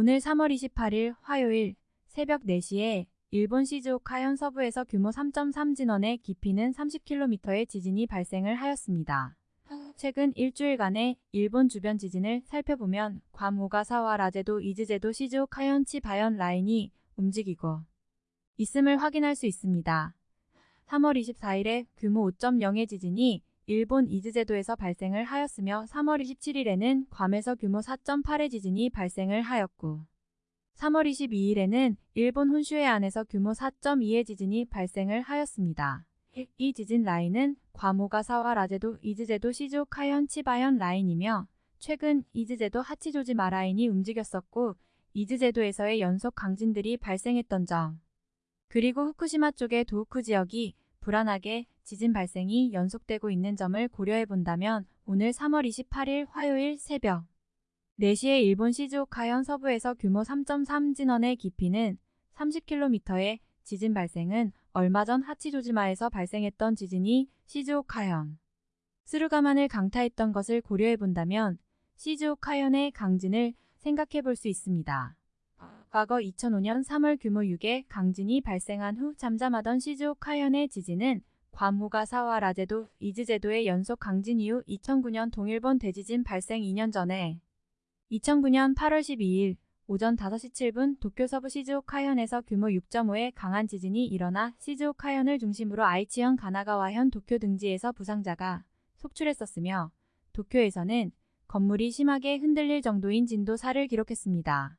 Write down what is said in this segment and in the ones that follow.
오늘 3월 28일 화요일 새벽 4시에 일본 시즈오카 현 서부에서 규모 3.3 진원의 깊이는 30km의 지진이 발생을 하였습니다. 최근 일주일간의 일본 주변 지진을 살펴보면 괌 오가사와 라제도 이즈제도 시즈오카현 치바현 라인이 움직이고 있음을 확인할 수 있습니다. 3월 24일에 규모 5.0의 지진이 일본 이즈제도에서 발생을 하였으며 3월 27일에는 괌에서 규모 4.8의 지진이 발생을 하였고 3월 22일에는 일본 혼슈해 안에서 규모 4.2의 지진이 발생을 하였습니다. 이 지진 라인은 과모가사와 라제도 이즈제도 시즈오카현 치바현 라인이며 최근 이즈제도 하치조지마 라인이 움직였었고 이즈제도에서의 연속 강진들이 발생했던 점 그리고 후쿠시마 쪽의 도우쿠 지역이 불안하게 지진 발생이 연속되고 있는 점을 고려해 본다면 오늘 3월 28일 화요일 새벽 4시에 일본 시즈오카현 서부에서 규모 3.3 진원의 깊이는 30km의 지진 발생은 얼마 전 하치조지마에서 발생했던 지진이 시즈오카현 스루가만을 강타했던 것을 고려해 본다면 시즈오카현의 강진을 생각해 볼 수 있습니다. 과거 2005년 3월 규모 6의 강진이 발생한 후 잠잠하던 시즈오카현의 지진은 괌호가사와 라제도, 이즈제도의 연속 강진 이후 2009년 동일본 대지진 발생 2년 전에 2009년 8월 12일 오전 5시 7분 도쿄 서부 시즈오카현에서 규모 6.5의 강한 지진이 일어나 시즈오카현을 중심으로 아이치현 가나가와현 도쿄 등지에서 부상자가 속출했었으며 도쿄에서는 건물이 심하게 흔들릴 정도인 진도 4를 기록했습니다.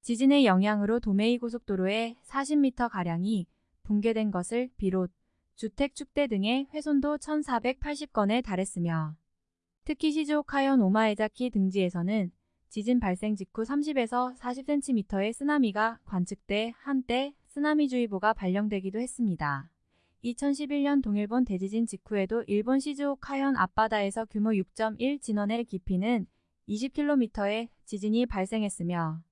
지진의 영향으로 도메이 고속도로에 40m가량이 붕괴된 것을 비롯 주택 축대 등의 훼손도 1480건에 달했으며 특히 시즈오카현 오마에자키 등지에서는 지진 발생 직후 30에서 40cm의 쓰나미가 관측돼 한때 쓰나미주의보가 발령되기도 했습니다. 2011년 동일본 대지진 직후에도 일본 시즈오카현 앞바다에서 규모 6.1 진원의 깊이는 20km의 지진이 발생했으며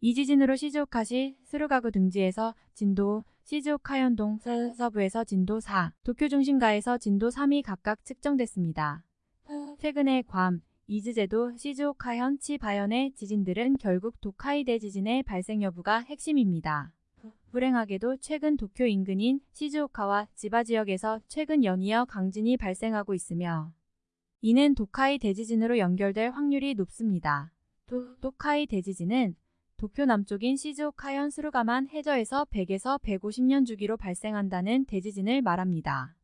이 지진으로 시즈오카시 스루가구 등지에서 진도 시즈오카현동 서부에서 진도 4, 도쿄 중심가에서 진도 3이 각각 측정됐습니다. 최근에 괌, 이즈제도, 시즈오카현, 치바현의 지진들은 결국 도카이대 지진의 발생 여부가 핵심입니다. 불행하게도 최근 도쿄 인근인 시즈오카와 지바 지역에서 최근 연이어 강진이 발생하고 있으며 이는 도카이 대지진으로 연결될 확률이 높습니다. 도, 도카이 대지진은 도쿄 남쪽인 시즈오카현 스루가만 해저에서 100에서 150년 주기로 발생한다는 대지진을 말합니다.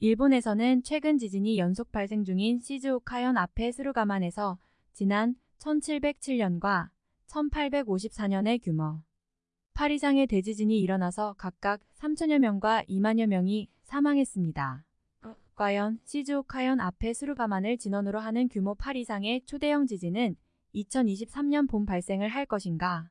일본에서는 최근 지진이 연속 발생 중인 시즈오카현 앞에 스루가만에서 지난 1707년과 1854년의 규모 8 이상의 대지진이 일어나서 각각 3천여 명과 2만여 명이 사망했습니다. 과연 시즈오카현 앞에 스루가만을 진원으로 하는 규모 8 이상의 초대형 지진은 2023년 봄 발생을 할 것인가?